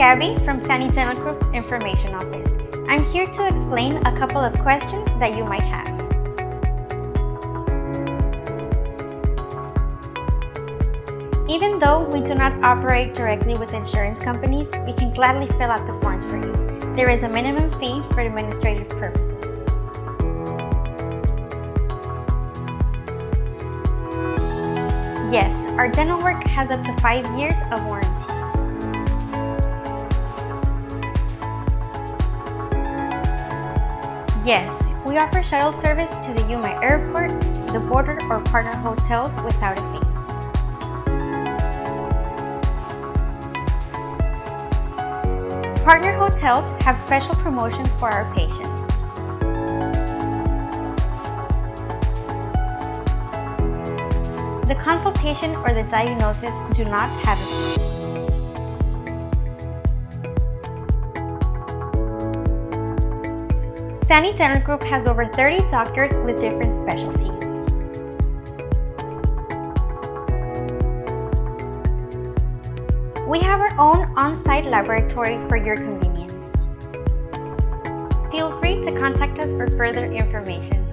Gabby from Sani Dental Group's Information Office. I'm here to explain a couple of questions that you might have. Even though we do not operate directly with insurance companies, we can gladly fill out the forms for you. There is a minimum fee for administrative purposes. Yes, our dental work has up to 5 years of warranty. Yes, we offer shuttle service to the Yuma Airport, the border or partner hotels without a fee. Partner hotels have special promotions for our patients. The consultation or the diagnosis do not have a fee. Sani Dental Group has over 30 doctors with different specialties. We have our own on-site laboratory for your convenience. Feel free to contact us for further information.